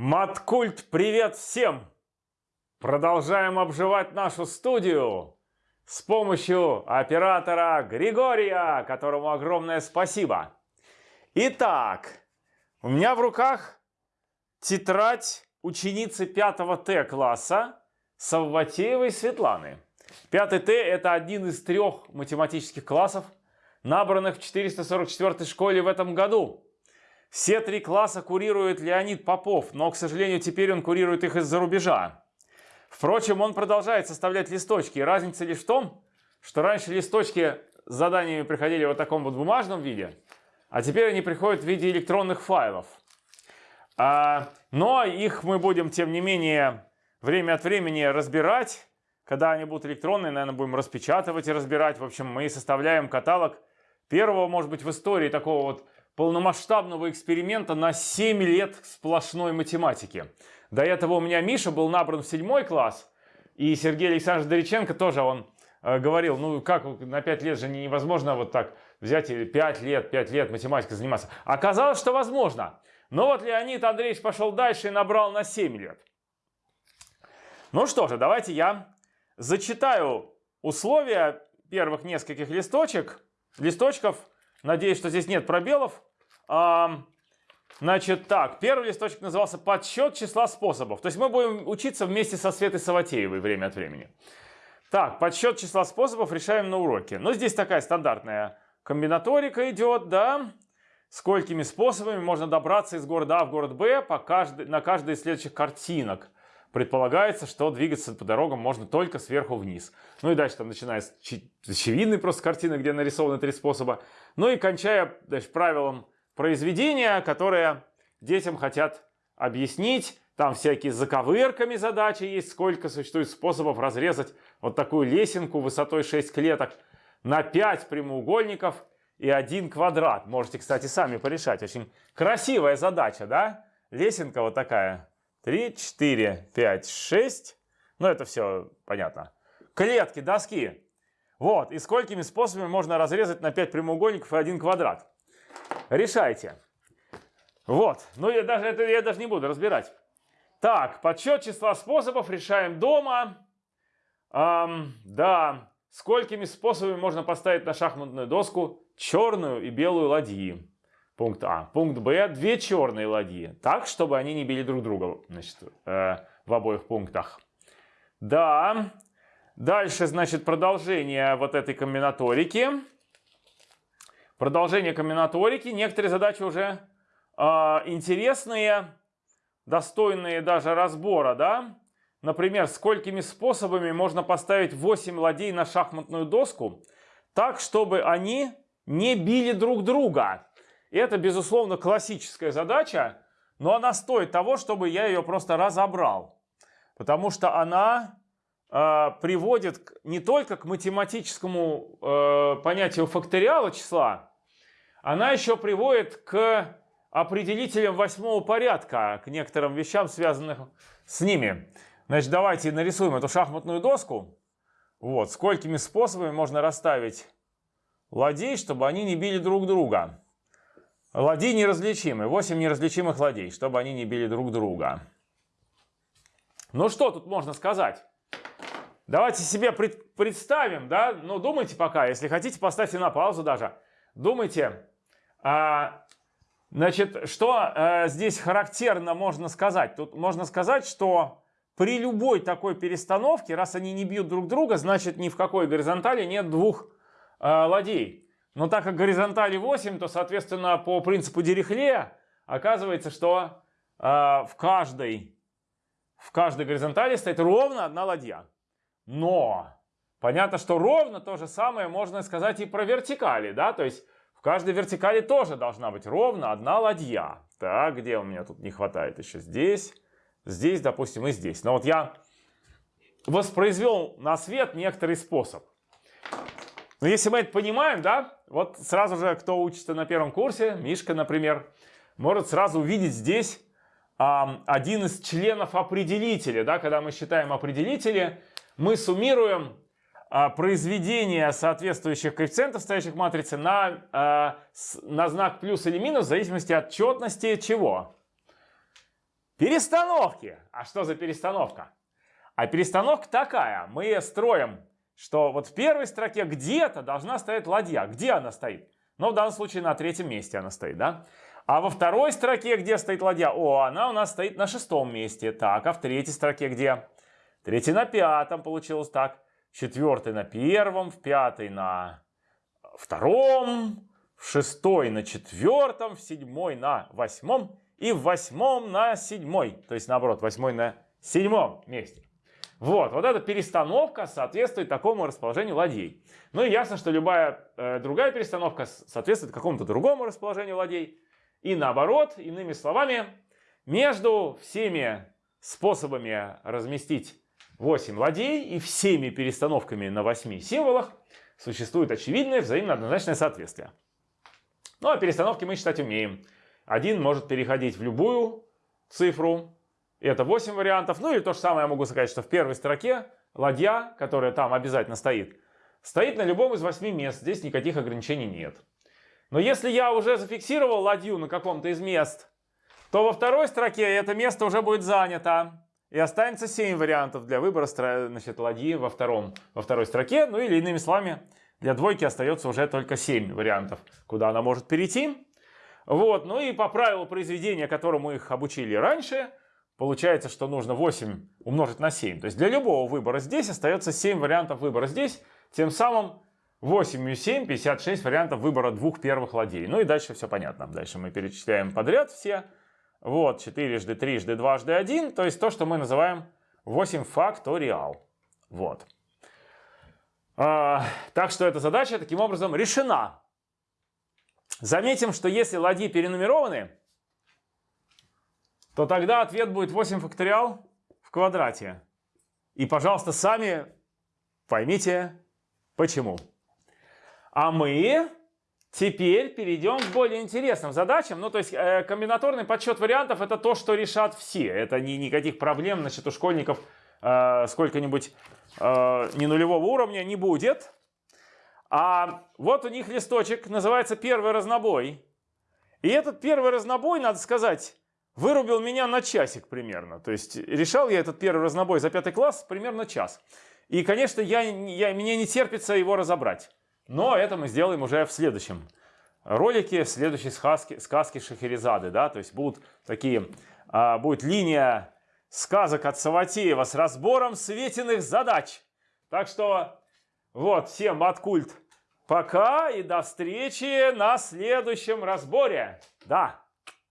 Маткульт, привет всем! Продолжаем обживать нашу студию с помощью оператора Григория, которому огромное спасибо. Итак, у меня в руках тетрадь ученицы 5 Т класса Савватеевой Светланы. 5 Т это один из трех математических классов, набранных в 444 школе в этом году. Все три класса курирует Леонид Попов, но, к сожалению, теперь он курирует их из-за рубежа. Впрочем, он продолжает составлять листочки. разница лишь в том, что раньше листочки с заданиями приходили в вот таком вот бумажном виде, а теперь они приходят в виде электронных файлов. А, но их мы будем, тем не менее, время от времени разбирать. Когда они будут электронные, наверное, будем распечатывать и разбирать. В общем, мы составляем каталог первого, может быть, в истории такого вот полномасштабного эксперимента на 7 лет сплошной математики. До этого у меня Миша был набран в седьмой класс, и Сергей Александрович Дориченко тоже, он э, говорил, ну как на 5 лет же невозможно вот так взять и 5 лет, 5 лет математикой заниматься. Оказалось, что возможно. Но вот Леонид Андреевич пошел дальше и набрал на 7 лет. Ну что же, давайте я зачитаю условия первых нескольких листочек, листочков. Надеюсь, что здесь нет пробелов. Значит, так, первый листочек назывался «Подсчет числа способов». То есть мы будем учиться вместе со Светой Саватеевой время от времени. Так, подсчет числа способов решаем на уроке. Ну, здесь такая стандартная комбинаторика идет, да. Сколькими способами можно добраться из города А в город Б по каждой, на каждой из следующих картинок. Предполагается, что двигаться по дорогам можно только сверху вниз. Ну и дальше там начинается очевидный просто картина, где нарисованы три способа. Ну и кончая дальше правилом произведения, которые детям хотят объяснить. Там всякие заковырками задачи есть, сколько существует способов разрезать вот такую лесенку высотой 6 клеток на 5 прямоугольников и один квадрат. Можете, кстати, сами порешать. Очень красивая задача, да? Лесенка вот такая. 3, 4, 5, 6. Ну, это все понятно. Клетки, доски. Вот, и сколькими способами можно разрезать на 5 прямоугольников и один квадрат. Решайте. Вот. Ну, я даже, это я даже не буду разбирать. Так, подсчет числа способов решаем дома. Эм, да. Сколькими способами можно поставить на шахматную доску черную и белую ладьи? Пункт А. Пункт Б. Две черные ладьи. Так, чтобы они не били друг друга значит, э, в обоих пунктах. Да. Дальше, значит, продолжение вот этой комбинаторики. Продолжение комбинаторики. Некоторые задачи уже э, интересные, достойные даже разбора, да? Например, сколькими способами можно поставить 8 ладей на шахматную доску так, чтобы они не били друг друга. Это, безусловно, классическая задача, но она стоит того, чтобы я ее просто разобрал. Потому что она э, приводит не только к математическому э, понятию факториала числа, она еще приводит к определителям восьмого порядка, к некоторым вещам, связанным с ними. Значит, давайте нарисуем эту шахматную доску. Вот, сколькими способами можно расставить ладей, чтобы они не били друг друга. Ладьи неразличимы. 8 неразличимых ладей, чтобы они не били друг друга. Ну что тут можно сказать? Давайте себе пред, представим, да? Ну, думайте пока. Если хотите, поставьте на паузу даже. Думайте, а, значит, что а, здесь характерно можно сказать? Тут можно сказать, что при любой такой перестановке, раз они не бьют друг друга, значит ни в какой горизонтали нет двух а, ладей. Но так как горизонтали 8, то, соответственно, по принципу Дирихле оказывается, что а, в каждой в каждой горизонтали стоит ровно одна ладья. Но понятно, что ровно то же самое можно сказать и про вертикали, да, то есть в каждой вертикали тоже должна быть ровно одна ладья. Так, где у меня тут не хватает еще? Здесь, здесь, допустим, и здесь. Но вот я воспроизвел на свет некоторый способ. Но если мы это понимаем, да, вот сразу же, кто учится на первом курсе, Мишка, например, может сразу увидеть здесь а, один из членов определителя, да, когда мы считаем определители, мы суммируем а, произведения соответствующих коэффициентов, стоящих в матрице, на, а, на знак плюс или минус в зависимости от четности чего? Перестановки. А что за перестановка? А перестановка такая. Мы строим, что вот в первой строке где-то должна стоять ладья. Где она стоит? Ну, в данном случае на третьем месте она стоит, да? А во второй строке где стоит ладья? О, она у нас стоит на шестом месте. Так, а в третьей строке где? Третий на пятом получилось так. Четвертый на первом, в пятый на втором, в шестой на четвертом, в седьмой на восьмом и в восьмом на седьмой. То есть наоборот, восьмой на седьмом месте. Вот, вот эта перестановка соответствует такому расположению ладей. Ну и ясно, что любая э, другая перестановка соответствует какому-то другому расположению ладей. И наоборот, иными словами, между всеми способами разместить 8 ладей и всеми перестановками на 8 символах существует очевидное взаимно однозначное соответствие. Ну а перестановки мы считать умеем. Один может переходить в любую цифру, это 8 вариантов. Ну или то же самое я могу сказать, что в первой строке ладья, которая там обязательно стоит, стоит на любом из 8 мест. Здесь никаких ограничений нет. Но если я уже зафиксировал ладью на каком-то из мест, то во второй строке это место уже будет занято. И останется 7 вариантов для выбора значит, ладьи во, втором, во второй строке. Ну или иными словами, для двойки остается уже только 7 вариантов, куда она может перейти. Вот, ну и по правилу произведения, которому их обучили раньше, получается, что нужно 8 умножить на 7. То есть для любого выбора здесь остается 7 вариантов выбора здесь. Тем самым 8 и 7, 56 вариантов выбора двух первых ладей. Ну и дальше все понятно. Дальше мы перечисляем подряд все. Вот, 4 жды 3 жды 2 жды 1. То есть то, что мы называем 8 факториал. Вот. А, так что эта задача таким образом решена. Заметим, что если ладьи перенумерованы, то тогда ответ будет 8 факториал в квадрате. И, пожалуйста, сами поймите, почему. А мы теперь перейдем к более интересным задачам. Ну, то есть э, комбинаторный подсчет вариантов это то, что решат все. Это не никаких проблем, значит, у школьников э, сколько-нибудь э, не нулевого уровня не будет. А вот у них листочек, называется первый разнобой. И этот первый разнобой, надо сказать, вырубил меня на часик примерно. То есть решал я этот первый разнобой за пятый класс примерно час. И, конечно, я, я, мне не терпится его разобрать. Но это мы сделаем уже в следующем ролике, в следующей сказке, сказке Шахерезады. Да? То есть будут такие, а, будет линия сказок от Саватеева с разбором светиных задач. Так что вот, всем от культ пока и до встречи на следующем разборе. Да.